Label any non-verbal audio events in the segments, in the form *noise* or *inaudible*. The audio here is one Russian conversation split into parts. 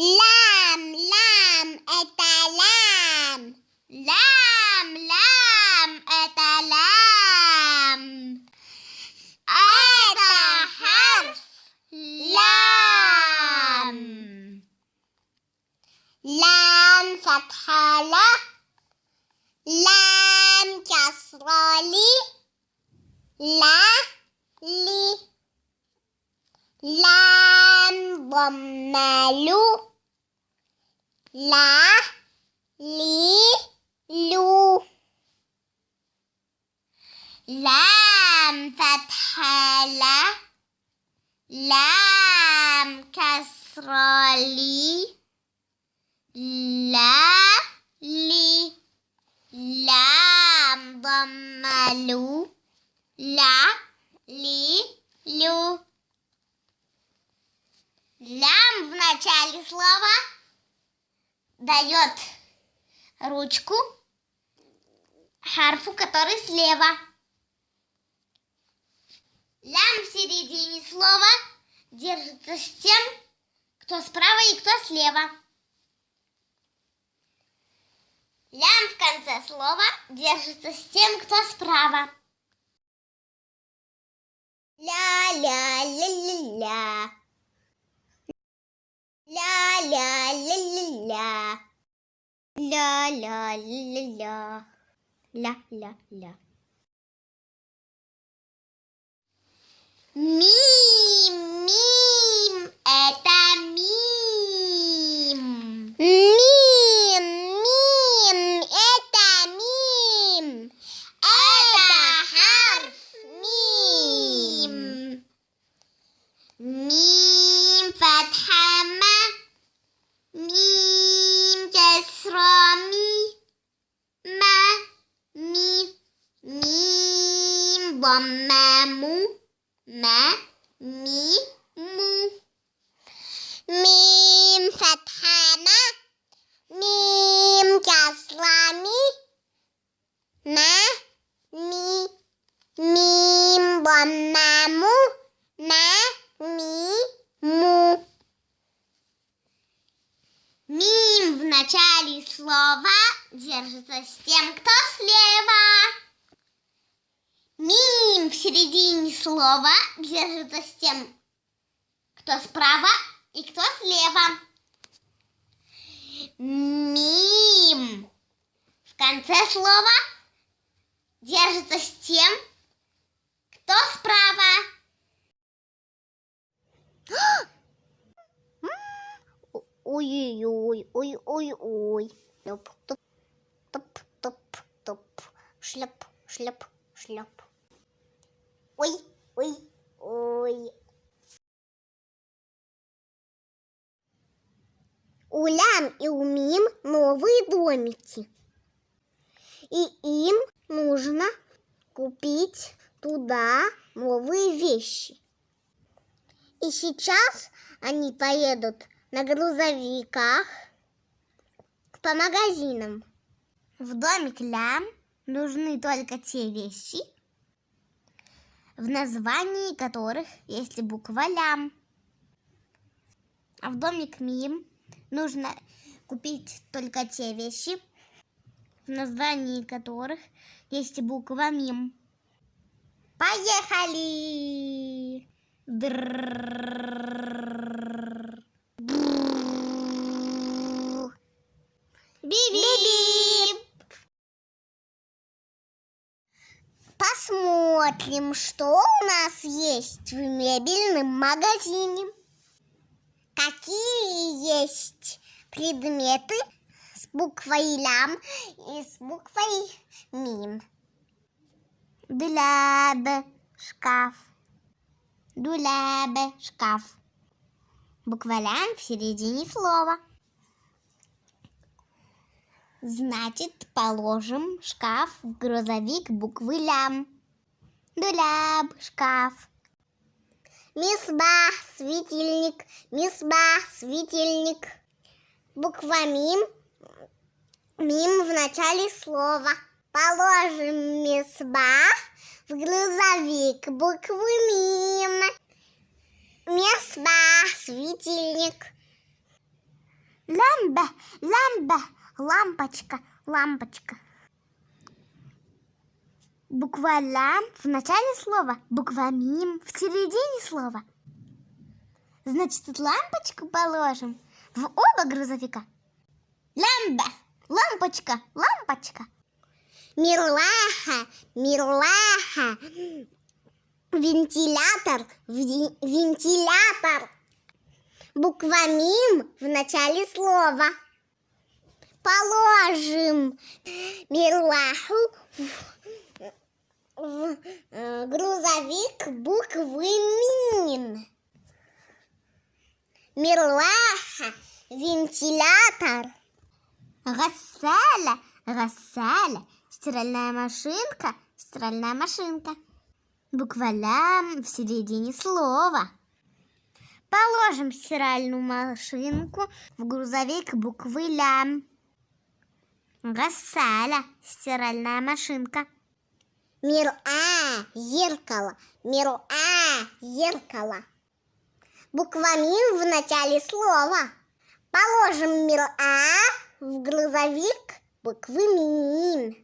لام لام أتلام لام. لام أتلام أت حرف لام. لام فتحة لا لام كسرة لي لا لي لام ضمّة ла, ли, лю. لام فتحة لا لام كسرة لي لا لي لام ضمة لو لا ли лю лям в начале слова дает ручку харфу, который слева. Лям в середине слова держится с тем, кто справа и кто слева. Лям в конце слова держится с тем, кто справа. Ля-ля-ля-ля-ля. La la la la la. La la la la. La la la. Me слово мему, ме, ми, му. Мим фатхана, мим кяслами, ме, ми, мим баммему, ме, ми, му. Мим в начале слова держится с тем, кто слева. Мим в середине слова держится с тем, кто справа и кто слева. Мим. В конце слова держится с тем, кто справа. *gasps* Ой-ой-ой, ой-ой-ой. Топ-топ, топ-топ, топ. Шляп, шляп, шляп. Ой, ой, ой. У Лям и у Мим новые домики. И им нужно купить туда новые вещи. И сейчас они поедут на грузовиках по магазинам. В домик Лям нужны только те вещи, в названии которых есть буква лям. А в домик Мим нужно купить только те вещи, в названии которых есть буква Мим. Поехали! Би-би! Посмотрим, что у нас есть в мебельном магазине. Какие есть предметы с буквой лям и с буквой мим. Дуляб, шкаф. Дуляб, шкаф. Буква лям в середине слова. Значит, положим шкаф в грузовик буквы лям. Дуляб, шкаф. Мисбах, светильник. Мисбах, светильник. Буква мим. Мим в начале слова. Положим мисбах в грузовик буквы мим. Мисбах, светильник. Лямбе, лямбе, лампочка, лампочка. Буква лям в начале слова, буква мим в середине слова. Значит, тут лампочку положим в оба грузовика. Лямбе, лампочка, лампочка. Мирлаха, мирлаха. Вентилятор, вентилятор. Буква мим в начале слова. Положим мирлаху в, в, э, грузовик буквы мин. Мирлаха, вентилятор. Гассаля, гассаля, стиральная машинка, стиральная машинка. Буква лям в середине слова. Положим стиральную машинку в грузовик буквы лям. Гассаля, стиральная машинка. Мир А – зеркало. Мир А – зеркало. Буква «мим» в начале слова. Положим мир А в грузовик буквы «мим».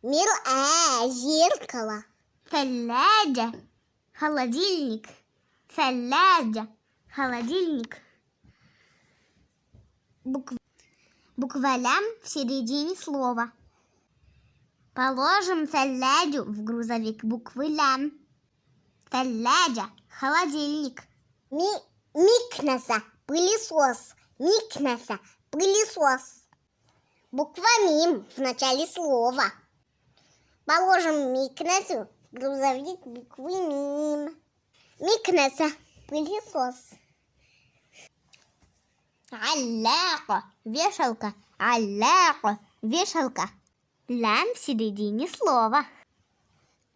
Мируа – зеркало. Фаляджа – холодильник. Фаляджа – холодильник. Буква, буква «лям» в середине слова – Положим солядю в грузовик буквы лям. Солядя – холодильник. Ми Микноса – пылесос. Микноса – пылесос. Буква МИМ в начале слова. Положим Микносу в грузовик буквы МИМ. Микноса – пылесос. Алляко – вешалка. Алляко – вешалка. Лям в середине слова.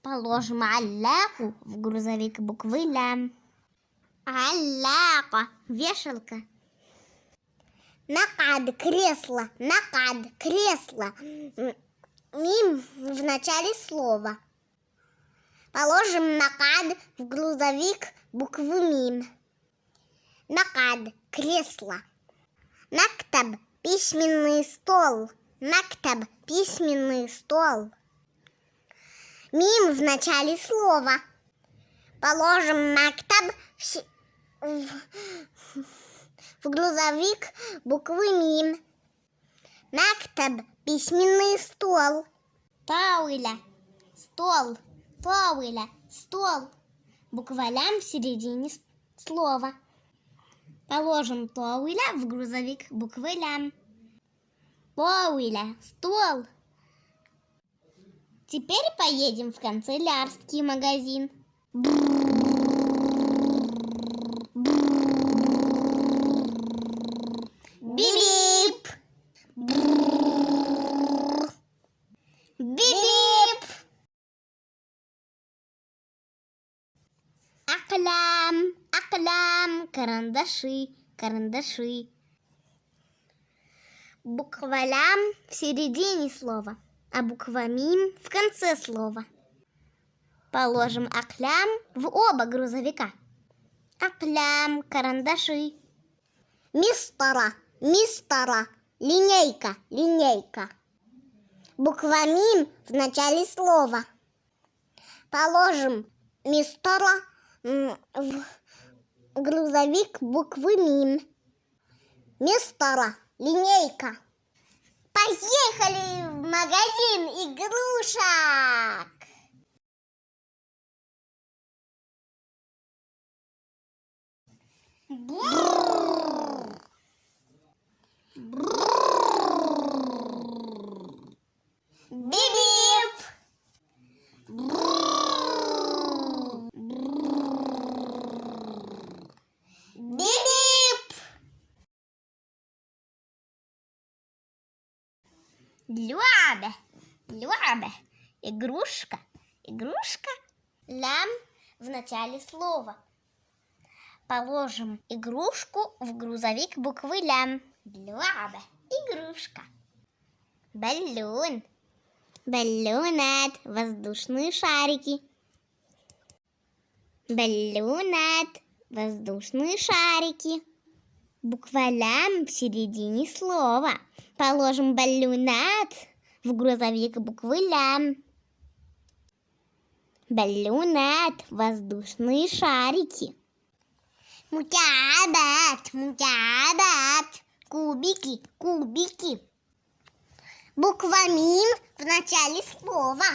Положим алляку в грузовик буквы лям. Алляка, вешалка. Накад, кресло, накад, кресло. Мим в начале слова. Положим накад в грузовик букву мим. Накад, кресло. Нактаб, письменный стол. Нактаб, письменный стол. Мим в начале слова. Положим нактаб в, в- в грузовик буквы мим. Нактаб, письменный стол. Тауиля, стол. Тауиля, стол. Буква лям в середине слова. Положим тауиля в грузовик буквы лям. Тауиля, стол. Теперь поедем в канцелярский магазин. Бип! Бип! Аклам, аклам, карандаши, карандаши. Буква лям в середине слова, а буква мим в конце слова. Положим аклям в оба грузовика. Аклям, карандаши. Мистера, мистера, линейка, линейка. Буква мим в начале слова. Положим мистера в грузовик буквы мим. Мистера, линейка. Поехали в магазин игрушек! Бррр. Бип-бип! Люба, Люба, игрушка, игрушка. Лям в начале слова. Положим игрушку в грузовик буквы лям. Люба, игрушка. Баллон. Баллонат. Воздушные шарики. Баллонат. Воздушные шарики. Буква лям в середине слова. Положим баллонат в грузовик буквы лям. Баллонат, воздушные шарики. Мутябат, мутябат. Кубики, кубики. Буква мим в начале слова.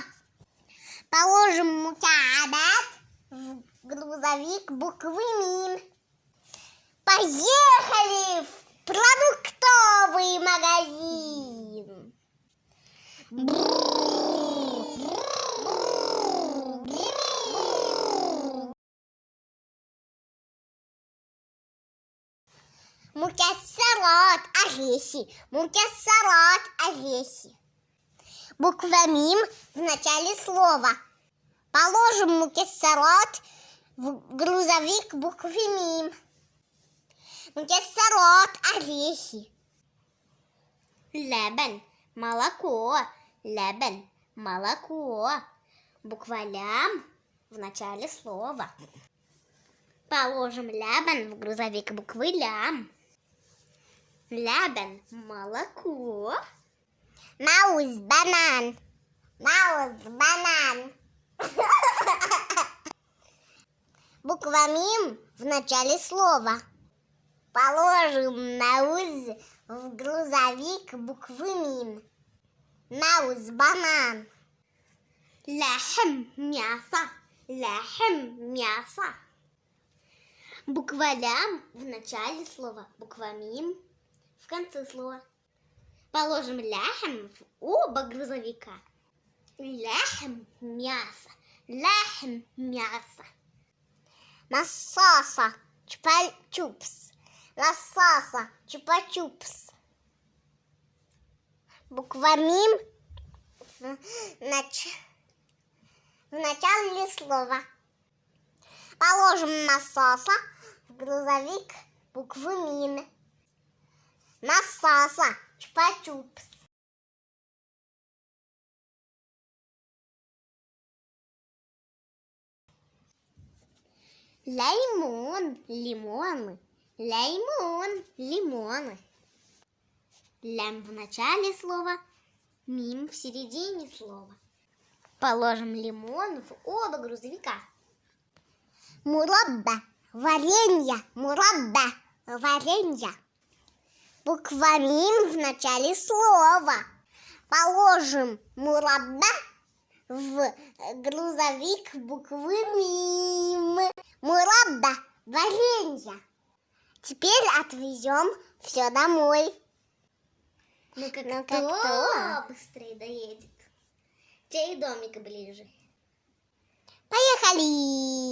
Положим мутябат в грузовик буквы мим. Поехали в продуктовый магазин. Мукессерот, орехи. Мукессерот, орехи. Буква мим в начале слова. Положим мукессерот в грузовик буквы мим. Мукессерот, орехи. Лебен, молоко. Лебен, молоко. Буква лям в начале слова. Положим лябен в грузовик буквы лям. Лябен, молоко. Маус, банан. Маус, банан. *laughs* Буква мим в начале слова. Положим маус в грузовик буквы мим. Маус, банан. Лахм, мясо. Лахм, мясо. Буква лям в начале слова, буква мим в конце слова. Положим ляхм в оба грузовика. Ляхм – мясо. Ляхм – мясо. Насоса – чупа-чупс. Насоса – чупа-чупс. Буква мим нач... в начале слова. Положим насоса в грузовик буквы мин. Насоса, чупа-чупс. Лаймон, лимоны. Лаймон, лимоны. Лям в начале слова, мим в середине слова. Положим лимон в оба грузовика. Мурабба. Варенье. Мурабба. Варенье. Буква мим в начале слова. Положим мурабба в грузовик буквы мим. Мурабба. Варенье. Теперь отвезем все домой. Ну как Ну, кто, как кто? быстрее доедет? Чей домик ближе? Поехали!